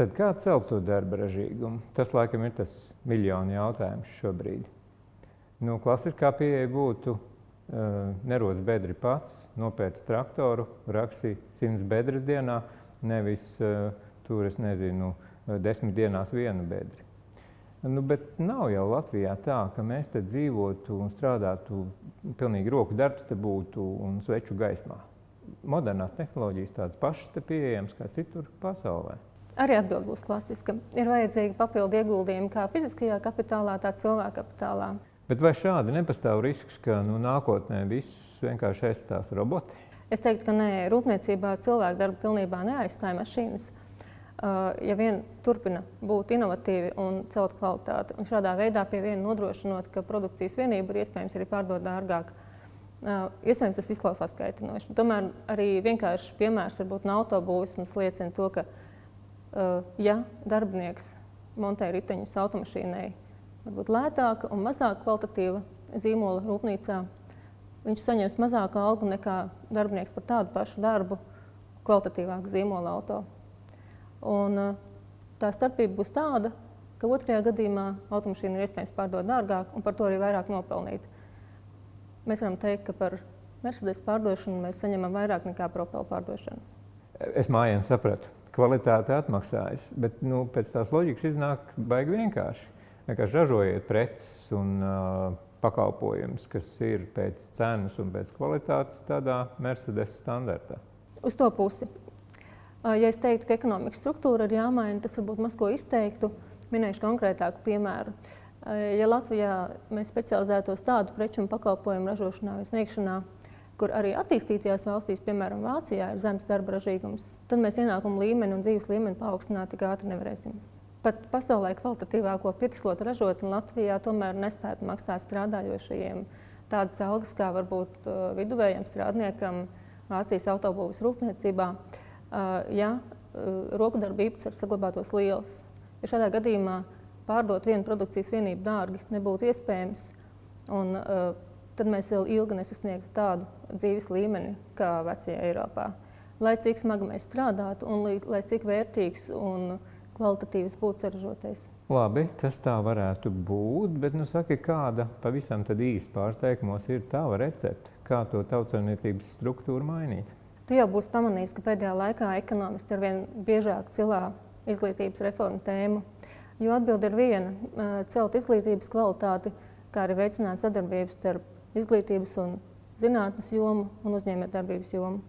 Tad kā celt to darba ražīgumu? Tas laikam ir tas miljonu jautājums šobrīd. Nu, klasiskā pieeja būtu uh, nerodas bedri pats, nopērts traktoru, raksī simts bedres dienā, nevis uh, tur, es nezinu, desmit dienās vienu bedri. Nu, bet nav jau Latvijā tā, ka mēs te dzīvotu un strādātu, pilnīgi roku darbs te būtu un sveču gaismā. Modernās tehnoloģijas tādas pašas te pieejamas kā citur pasaulē. Arī atbild būs klasiska. Ir vajadzīgi papildu ieguldījumi kā fiziskajā kapitālā, tā cilvēka kapitālā. Bet vai šādi nepastāv risks, ka nu, nākotnē visus vienkārši aizstās roboti? Es teiktu, ka nē, rūpniecībā cilvēku darbu pilnībā neaizstāja mašīnas. Ja vien turpina būt inovatīvi un celt kvalitāti, un šādā veidā pie viena nodrošinot, ka produkcijas vienība ir iespējams arī pārdot dārgāk. Iespējams, tas izklausās kaitinoši. Tomēr arī vienkāršs piemērs varbūt no autobūves mums liecina to, ka, ja darbinieks montē riteņus automašīnai, varbūt lētāka un mazāk kvalitatīva zīmola rūpnīcā, viņš saņems mazāku algu nekā darbinieks par tādu pašu darbu kvalitatīvāku zīmola auto. Un, eh, tā starpība būs tāda, ka otrajā gadījumā automašīnu ir iespējams pārdot dārgāk un par to arī vairāk nopelnīt. Mēs varam teikt, ka par Mercedes pārdošanu mēs saņemam vairāk nekā propelu pārdošanu. Es mājām sapratu, kvalitāte atmaksājas, bet nu, pēc tās loģikas iznāk baigi vienkārši. Vienkārši ražojiet preces un uh, pakalpojumus, kas ir pēc cenas un pēc kvalitātes tādā Mercedes standartā. Uz to pusi. Ja es teiktu, ka ekonomikas struktūra ir jāmaina, tas varbūt maz ko izteiktu. Minēšu konkrētāku piemēru. Ja Latvijā mēs specializētos tādu preču un pakalpojumu ražošanā vai sniegšanā, kur arī attīstītajās valstīs, piemēram, Vācijā, ir zemes darba ražīgums, tad mēs ienākumu līmeni un dzīves līmeni paaugstināt tik ātri nevarēsim. Pat pasaulē kvalitatīvāko pirkslotu ražotni Latvijā tomēr nespētu maksāt strādājošajiem tādas algas, kā varbūt viduvējam strādniekam Vācijas autobūvas rūpniecībā. Uh, ja rokadarba īpatsvars saglabātos liels. Ja šādā gadījumā pārdot vienu produkcijas vienību dārgi nebūtu iespējams, un, tad mēs vēl ilgi nesasniegtu tādu dzīves līmeni kā vecajā Eiropā. Lai cik smagi mēs strādātu un lai, lai cik vērtīgs un kvalitatīvs būtu saražotais. Labi, tas tā varētu būt, bet nu saki, kāda pavisam tad īsti pārsteigumos ir tava recepte, kā to tautsaimniecības struktūru mainīt? Tu jau būsi pamanījis, ka pēdējā laikā ekonomisti arvien biežāk cilā izglītības reformu tēmu. Jo atbilde ir viena - celt izglītības kvalitāti, kā arī veicināt sadarbības starp izglītības un zinātnes jomu un uzņēmējdarbības jomu.